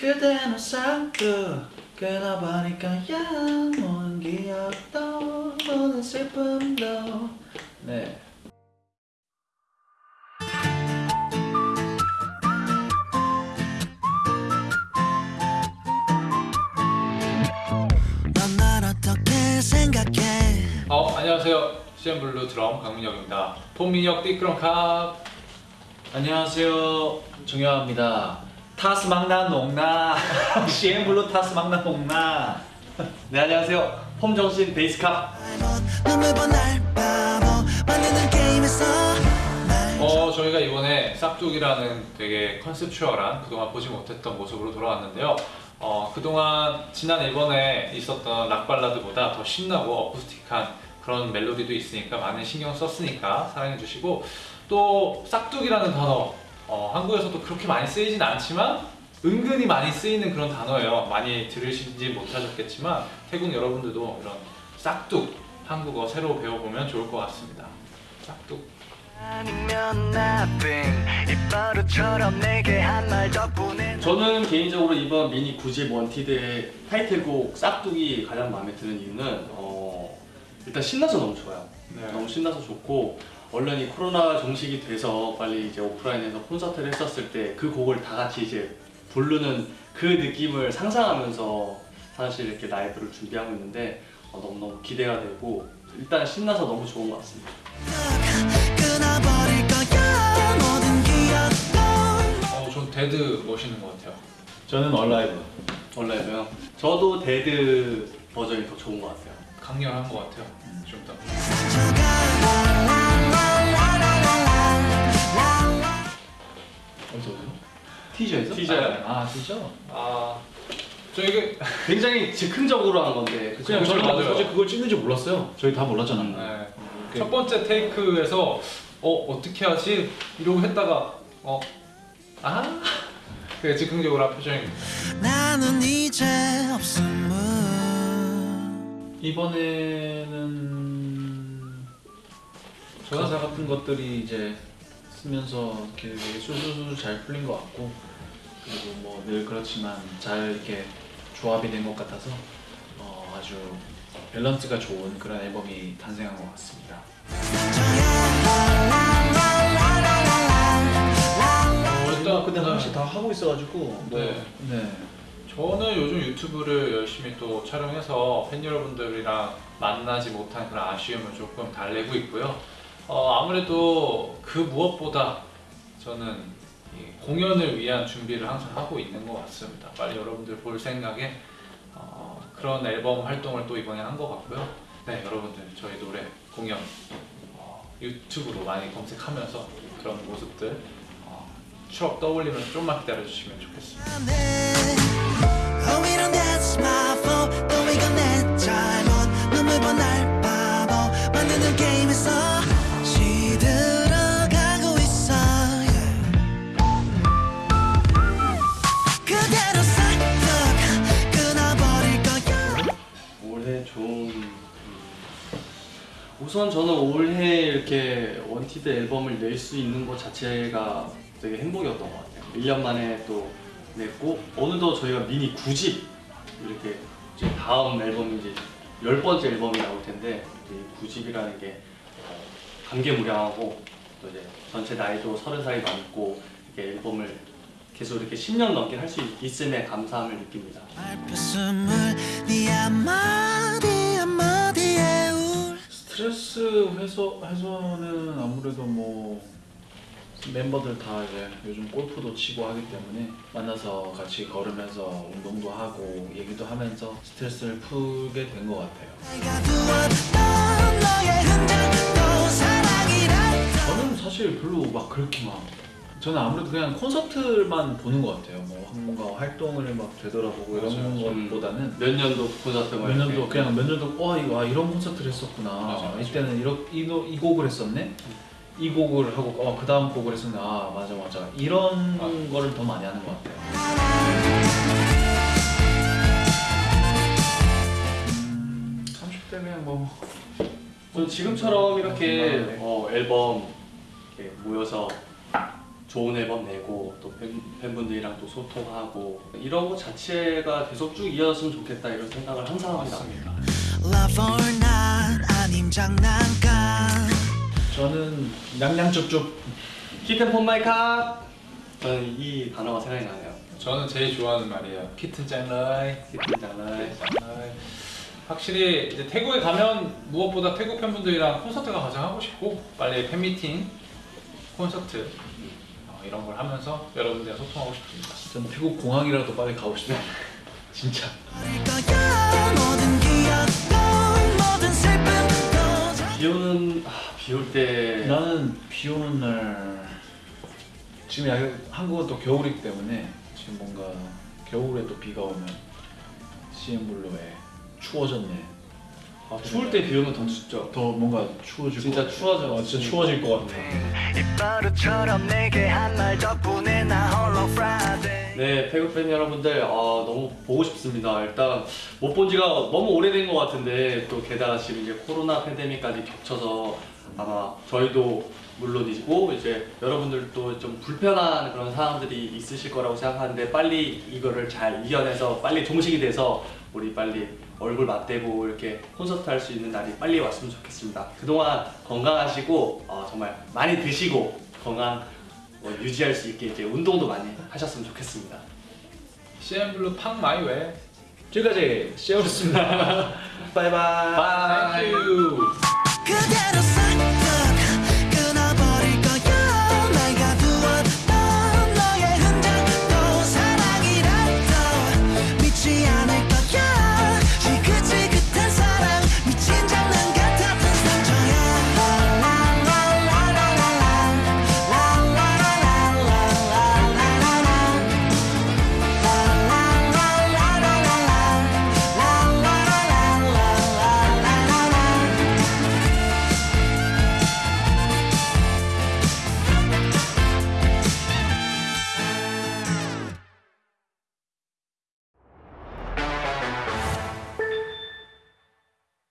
그대는 싹둑 끊어버릴까 모든 기억도 모든 슬픔도 네 어, 안녕하세요. CN블루 드럼 강민혁입니다. 폼민혁 띠끄렁캅. 안녕하세요 정효아입니다 타스 막나 농나. CN블루 타스 막나 농나. 네 안녕하세요. 폼정신 베이스캅 어, 저희가 이번에 싹둑이라는 되게 컨셉추얼한 그동안 보지 못했던 모습으로 돌아왔는데요. 어, 그동안 지난 앨범에 있었던 락발라드보다 더 신나고 어쿠스틱한 그런 멜로디도 있으니까 많은 신경 썼으니까 사랑해주시고 또 싹둑이라는 단어 어, 한국에서도 그렇게 많이 쓰이진 않지만 은근히 많이 쓰이는 그런 단어예요. 많이 들으시지 못하셨겠지만 태국 여러분들도 이런 싹둑 한국어 새로 배워보면 좋을 것 같습니다. 싹둑. 아니면 nothing 입버릇처럼 내게 한말 덕분에 저는 개인적으로 이번 미니 9집 원티드의 타이틀곡 싹둑이 가장 마음에 드는 이유는 어, 일단 신나서 너무 좋아요 네. 너무 신나서 좋고 얼른 이 코로나 종식이 돼서 빨리 이제 오프라인에서 콘서트를 했었을 때 그 곡을 다 같이 이제 부르는 그 느낌을 상상하면서 사실 이렇게 라이브를 준비하고 있는데 어, 너무너무 기대가 되고 일단 신나서 너무 좋은 것 같습니다 어, 전 dead 멋있는 것 같아요. 저는 alive 원래도요 저도 dead 버전이 더 좋은 것 같아요 강렬한 것 같아요. 좀 더. 어디서 티저에서? 티저요. 아 티저? 아, 저 이게 굉장히 즉흥적으로 한 건데 그쵸? 그냥 저는 맞아요. 사실 그걸 찍는지 몰랐어요 저희 다 몰랐잖아 음. 네. 그- 첫 번째 테이크에서 어 어떻게 하지 이러고 했다가 어 아, 그 즉흥적으로 한 표정입니다. 나는 이제 없음을 이번에는 가사 같은 것들이 이제 쓰면서 이렇게 술술술 잘 풀린 것 같고 그리고 뭐 늘 그렇지만 잘 이렇게 조합이 된 것 같아서 어, 아주 밸런스가 좋은 그런 앨범이 탄생한 것 같습니다. 어, 일단 근데 네. 사실 다 하고 있어가지고 뭐, 네. 네. 저는 요즘 유튜브를 열심히 또 촬영해서 팬 여러분들이랑 만나지 못한 그런 아쉬움을 조금 달래고 있고요. 어, 아무래도 그 무엇보다 저는 이 공연을 위한 준비를 항상 하고 있는 것 같습니다. 빨리 여러분들 볼 생각에 어, 그런 앨범 활동을 또 이번에 한 것 같고요. 네, 여러분들 저희 노래 공연 어, 유튜브로 많이 검색하면서 그런 모습들 어, 추억 떠올리면서 좀만 기다려주시면 좋겠습니다. 우선 저는 올해 이렇게 wanted 앨범을 낼 수 있는 것 자체가 되게 행복이었던 것 같아요 1년 만에 또 냈고 어느덧 저희가 미니 9집 이렇게 이제 다음 앨범이 이제 열 번째 앨범이 나올 텐데 이 9집이라는 게 어, 감개무량하고 또 이제 전체 나이도 서른 살이 넘고 이렇게 앨범을 계속 이렇게 10년 넘게 할 수 있음에 감사함을 느낍니다. 스트레스 해소 해소는 아무래도 뭐 멤버들 다 이제 요즘 골프도 치고 하기 때문에 만나서 같이 걸으면서 운동도 하고 얘기도 하면서 스트레스를 풀게 된 것 같아요. 저는 사실 별로 막 그렇게 막 저는 아무래도 그냥 콘서트만 보는 것 같아요. 뭐 뭔가 활동을 막 되돌아보고 맞아요. 이런 것보다는 몇 년도 콘서트 뭐몇 년도 이렇게. 그냥 몇 년도 와 이거 아, 이런 콘서트를 했었구나. 맞아, 맞아. 이때는 이러, 이, 노- 이 곡을 했었네. 이 곡을 하고 어, 그 다음 곡을 했었네. 아 맞아 맞아. 이런 아. 거를 더 많이 하는 것 같아요. 음, 30대 그냥 뭐저 지금처럼 이렇게 네. 어, 앨범 이렇게 모여서 좋은 앨범 내고 또 팬, 팬분들이랑 또 소통하고 이런 거 자체가 계속 쭉 이어졌으면 좋겠다 이런 생각을 항상 합니다. 맞습니다. Love or not 아님 장난감 저는 냥냥쭉쭉 마이 캅 저는 이 단어가 생각이 나네요. 저는 제일 좋아하는 말이에요. 키튼 짱라이. 장난. 짱라이. 확실히 이제 태국에 가면 무엇보다 태국 팬분들이랑 콘서트가 가장 하고 싶고 빨리 팬미팅, 콘서트 어, 이런 걸 하면서 여러분들과 소통하고 싶습니다. 전 태국 공항이라도 빨리 가고 싶어요. 진짜. 비 오는 아, 비올 때. 나는 비 오는 날 지금 약- 한국은 또 겨울이기 때문에 지금 뭔가 겨울에 또 비가 오면 CM블루에 추워졌네 아, 추울 때 비 오면 더 춥죠. 더 뭔가 추워질 진짜 것 같아. 추워져. 어, 진짜 추워질 것 같아 네, 태국 팬 여러분들 어, 너무 보고 싶습니다. 일단 못 본 지가 너무 오래된 것 같은데 또 게다가 지금 이제 코로나 팬데믹까지 겹쳐서 아마 저희도 물론이고 이제 여러분들도 좀 불편한 그런 상황들이 있으실 거라고 생각하는데 빨리 이거를 잘 이겨내서 빨리 종식이 돼서 우리 빨리 얼굴 맞대고 이렇게 콘서트 할 수 있는 날이 빨리 왔으면 좋겠습니다. 그동안 건강하시고 어, 정말 많이 드시고 건강 어, 유지할 수 있게 이제 운동도 많이 하셨으면 좋겠습니다. CM블루 팡 마이웨. 지금까지 시어였습니다 바이바이 you.